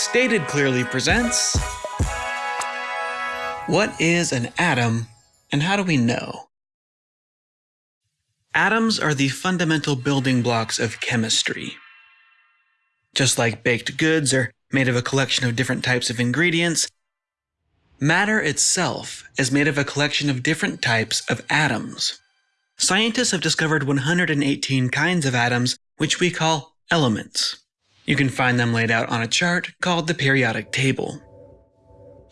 Stated Clearly presents What is an atom and how do we know? Atoms are the fundamental building blocks of chemistry. Just like baked goods are made of a collection of different types of ingredients, matter itself is made of a collection of different types of atoms. Scientists have discovered 118 kinds of atoms, which we call elements. You can find them laid out on a chart called the periodic table.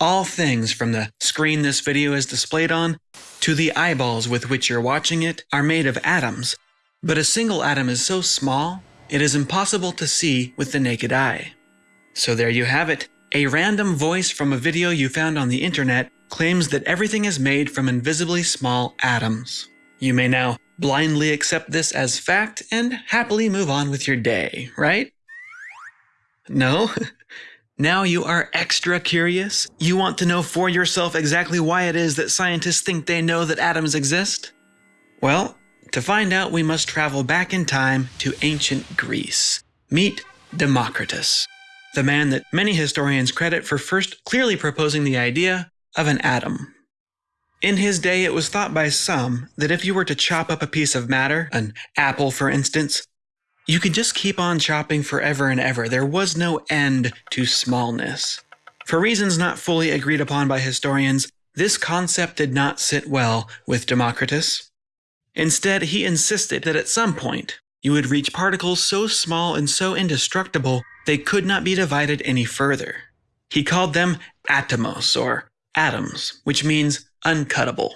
All things from the screen this video is displayed on to the eyeballs with which you're watching it are made of atoms, but a single atom is so small it is impossible to see with the naked eye. So there you have it. A random voice from a video you found on the internet claims that everything is made from invisibly small atoms. You may now blindly accept this as fact and happily move on with your day, right? No? Now you are extra curious? You want to know for yourself exactly why it is that scientists think they know that atoms exist? Well, to find out, we must travel back in time to ancient Greece. Meet Democritus, the man that many historians credit for first clearly proposing the idea of an atom. In his day, it was thought by some that if you were to chop up a piece of matter, an apple for instance, you could just keep on chopping forever and ever. There was no end to smallness. For reasons not fully agreed upon by historians, this concept did not sit well with Democritus. Instead, he insisted that at some point, you would reach particles so small and so indestructible they could not be divided any further. He called them atomos, or atoms, which means uncuttable.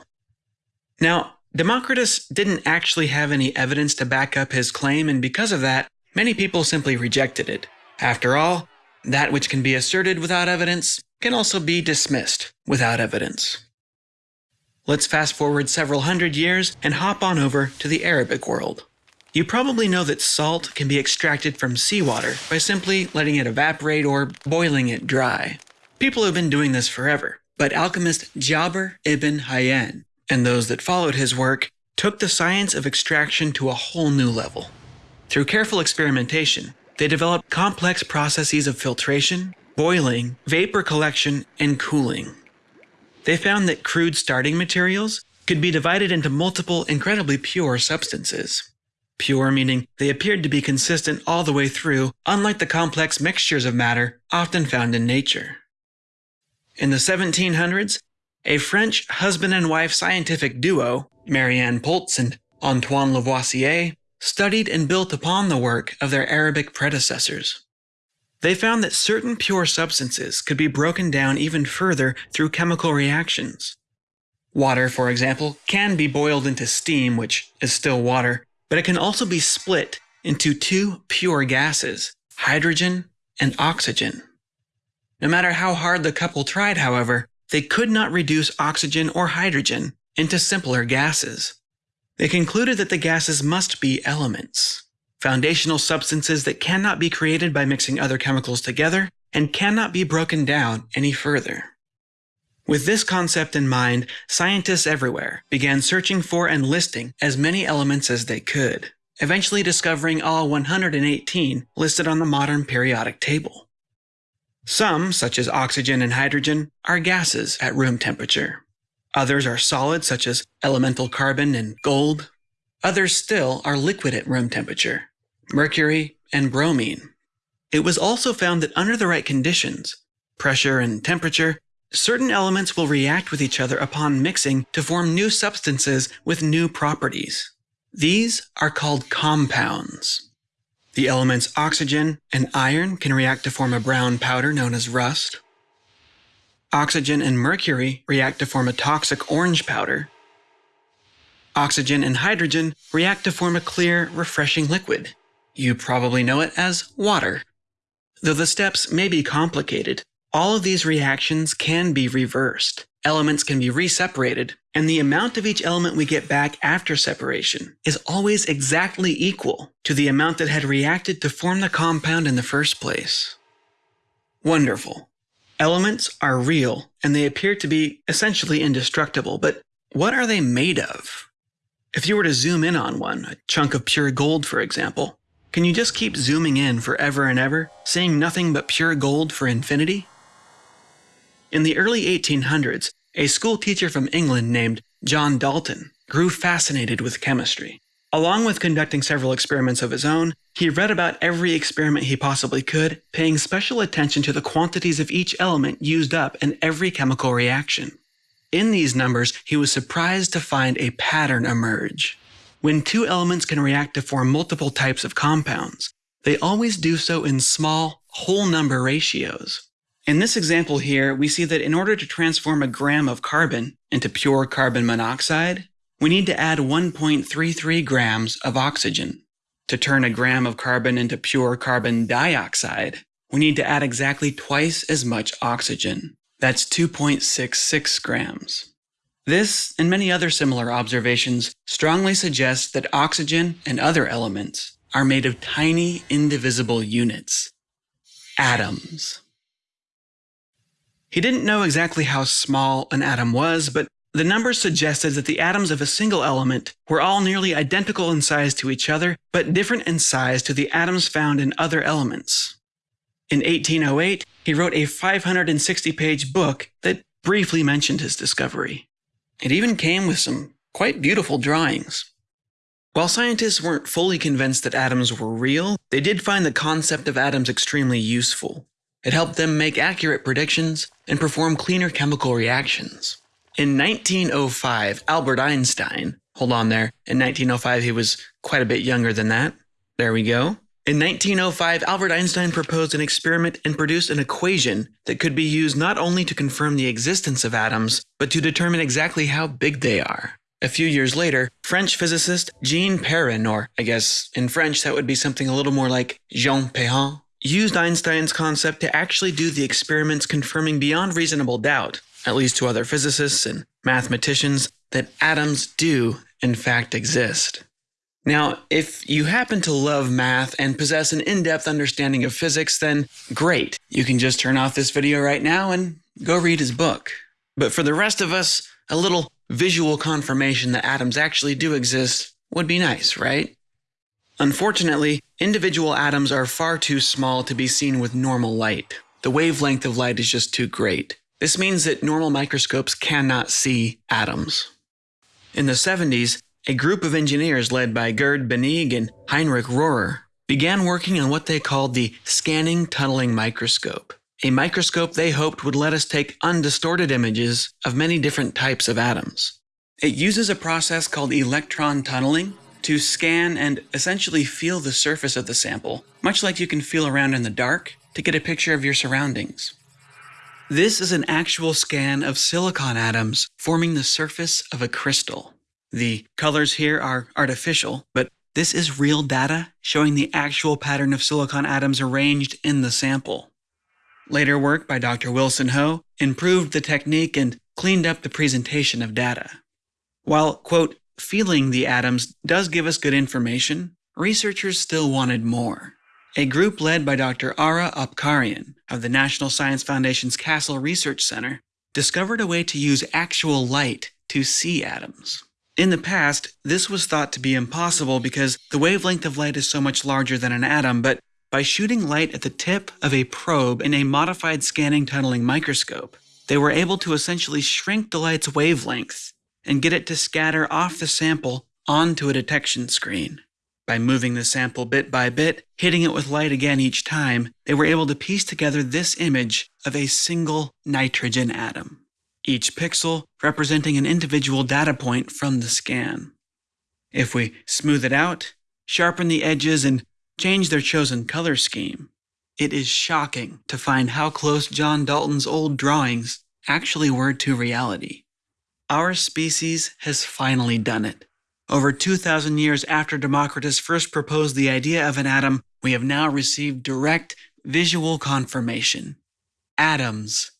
Now, Democritus didn't actually have any evidence to back up his claim, and because of that, many people simply rejected it. After all, that which can be asserted without evidence can also be dismissed without evidence. Let's fast forward several hundred years and hop on over to the Arabic world. You probably know that salt can be extracted from seawater by simply letting it evaporate or boiling it dry. People have been doing this forever, but alchemist Jabir ibn Hayyan and those that followed his work took the science of extraction to a whole new level. Through careful experimentation, they developed complex processes of filtration, boiling, vapor collection, and cooling. They found that crude starting materials could be divided into multiple incredibly pure substances. Pure meaning they appeared to be consistent all the way through, unlike the complex mixtures of matter often found in nature. In the 1700s, a French husband and wife scientific duo, Marie-Anne Paulze and Antoine Lavoisier, studied and built upon the work of their Arabic predecessors. They found that certain pure substances could be broken down even further through chemical reactions. Water, for example, can be boiled into steam, which is still water, but it can also be split into two pure gases, hydrogen and oxygen. No matter how hard the couple tried, however, they could not reduce oxygen or hydrogen into simpler gases. They concluded that the gases must be elements, foundational substances that cannot be created by mixing other chemicals together and cannot be broken down any further. With this concept in mind, scientists everywhere began searching for and listing as many elements as they could, eventually discovering all 118 listed on the modern periodic table. Some, such as oxygen and hydrogen, are gases at room temperature. Others are solids, such as elemental carbon and gold. Others still are liquid at room temperature, mercury and bromine. It was also found that under the right conditions, pressure and temperature, certain elements will react with each other upon mixing to form new substances with new properties. These are called compounds. The elements oxygen and iron can react to form a brown powder known as rust. Oxygen and mercury react to form a toxic orange powder. Oxygen and hydrogen react to form a clear, refreshing liquid. You probably know it as water. Though the steps may be complicated, all of these reactions can be reversed. Elements can be reseparated, and the amount of each element we get back after separation is always exactly equal to the amount that had reacted to form the compound in the first place. Wonderful. Elements are real, and they appear to be essentially indestructible, but what are they made of? If you were to zoom in on one, a chunk of pure gold for example, Can you just keep zooming in forever and ever, seeing nothing but pure gold for infinity? In the early 1800s, a school teacher from England named John Dalton grew fascinated with chemistry. Along with conducting several experiments of his own, he read about every experiment he possibly could, paying special attention to the quantities of each element used up in every chemical reaction. In these numbers, he was surprised to find a pattern emerge. When two elements can react to form multiple types of compounds, they always do so in small, whole number ratios. In this example here, we see that in order to transform a gram of carbon into pure carbon monoxide, we need to add 1.33 grams of oxygen. To turn a gram of carbon into pure carbon dioxide, we need to add exactly twice as much oxygen. That's 2.66 grams. This, and many other similar observations, strongly suggest that oxygen and other elements are made of tiny, indivisible units. Atoms. He didn't know exactly how small an atom was, but the numbers suggested that the atoms of a single element were all nearly identical in size to each other, but different in size to the atoms found in other elements. In 1808, he wrote a 560 page book that briefly mentioned his discovery. It even came with some quite beautiful drawings. While scientists weren't fully convinced that atoms were real, they did find the concept of atoms extremely useful. It helped them make accurate predictions and perform cleaner chemical reactions. In 1905, Albert Einstein, hold on there, in 1905 he was quite a bit younger than that. There we go. In 1905, Albert Einstein proposed an experiment and produced an equation that could be used not only to confirm the existence of atoms, but to determine exactly how big they are. A few years later, French physicist Jean Perrin, or I guess in French that would be something a little more like Jean Perrin, used Einstein's concept to actually do the experiments confirming beyond reasonable doubt, at least to other physicists and mathematicians, that atoms do in fact exist. Now, if you happen to love math and possess an in-depth understanding of physics, then great. You can just turn off this video right now and go read his book. But for the rest of us, a little visual confirmation that atoms actually do exist would be nice, right? Unfortunately, individual atoms are far too small to be seen with normal light. The wavelength of light is just too great. This means that normal microscopes cannot see atoms. In the 70s, a group of engineers led by Gerd Binnig and Heinrich Rohrer began working on what they called the scanning tunneling microscope, a microscope they hoped would let us take undistorted images of many different types of atoms. It uses a process called electron tunneling to scan and essentially feel the surface of the sample, much like you can feel around in the dark to get a picture of your surroundings. This is an actual scan of silicon atoms forming the surface of a crystal. The colors here are artificial, but this is real data showing the actual pattern of silicon atoms arranged in the sample. Later work by Dr. Wilson Ho improved the technique and cleaned up the presentation of data. While, quote, feeling the atoms does give us good information, researchers still wanted more. A group led by Dr. Ara Apkarian of the National Science Foundation's Castle Research Center discovered a way to use actual light to see atoms. In the past, this was thought to be impossible because the wavelength of light is so much larger than an atom, but by shooting light at the tip of a probe in a modified scanning tunneling microscope, they were able to essentially shrink the light's wavelength and get it to scatter off the sample onto a detection screen. By moving the sample bit by bit, hitting it with light again each time, they were able to piece together this image of a single nitrogen atom each pixel representing an individual data point from the scan. If we smooth it out, sharpen the edges, and change their chosen color scheme, it is shocking to find how close John Dalton's old drawings actually were to reality. Our species has finally done it. Over 2,000 years after Democritus first proposed the idea of an atom, we have now received direct visual confirmation. Atoms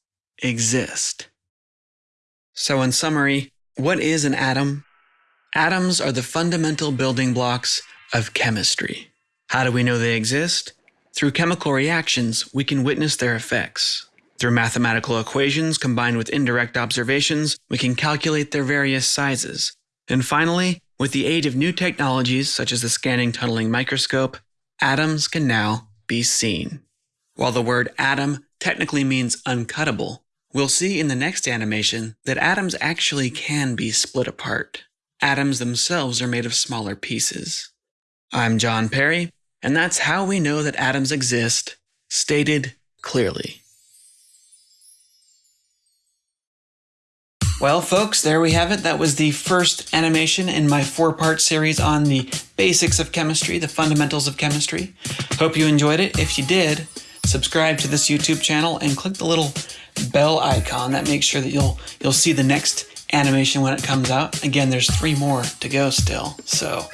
exist. So, in summary, what is an atom? Atoms are the fundamental building blocks of chemistry. How do we know they exist? Through chemical reactions, we can witness their effects. Through mathematical equations combined with indirect observations, we can calculate their various sizes. And finally, with the aid of new technologies such as the scanning tunneling microscope, atoms can now be seen. While the word atom technically means uncuttable, we'll see in the next animation that atoms actually can be split apart. Atoms themselves are made of smaller pieces. I'm Jon Perry, and that's how we know that atoms exist, stated clearly. Well, folks, there we have it. That was the first animation in my four part series on the basics of chemistry, the fundamentals of chemistry. Hope you enjoyed it. If you did, subscribe to this YouTube channel and click the little bell icon. That makes sure that you'll you'll see the next animation when it comes out. Again, there's three more to go still, so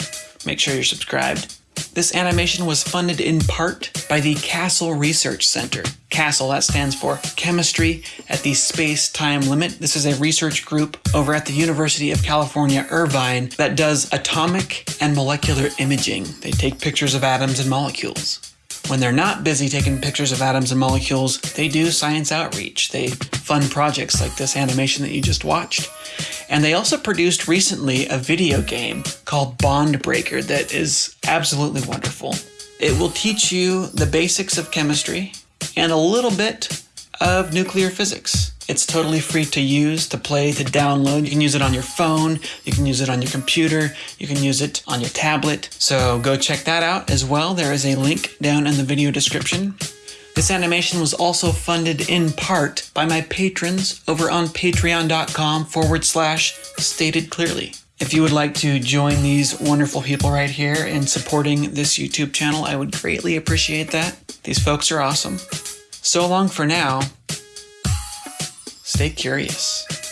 make sure you're subscribed. This animation was funded in part by the CASTLE Research Center. CASTLE, that stands for Chemistry at the Space Time Limit. This is a research group over at the University of California, Irvine, that does atomic and molecular imaging. They take pictures of atoms and molecules. When they're not busy taking pictures of atoms and molecules, they do science outreach. They fund projects like this animation that you just watched. And they also produced recently a video game called Bond Breaker that is absolutely wonderful. It will teach you the basics of chemistry and a little bit of nuclear physics. It's totally free to use, to play, to download. You can use it on your phone, you can use it on your computer, you can use it on your tablet. So go check that out as well. There is a link down in the video description. This animation was also funded in part by my patrons over on patreon.com forward slash stated clearly. If you would like to join these wonderful people right here in supporting this YouTube channel, I would greatly appreciate that. These folks are awesome. So long for now. Stay curious.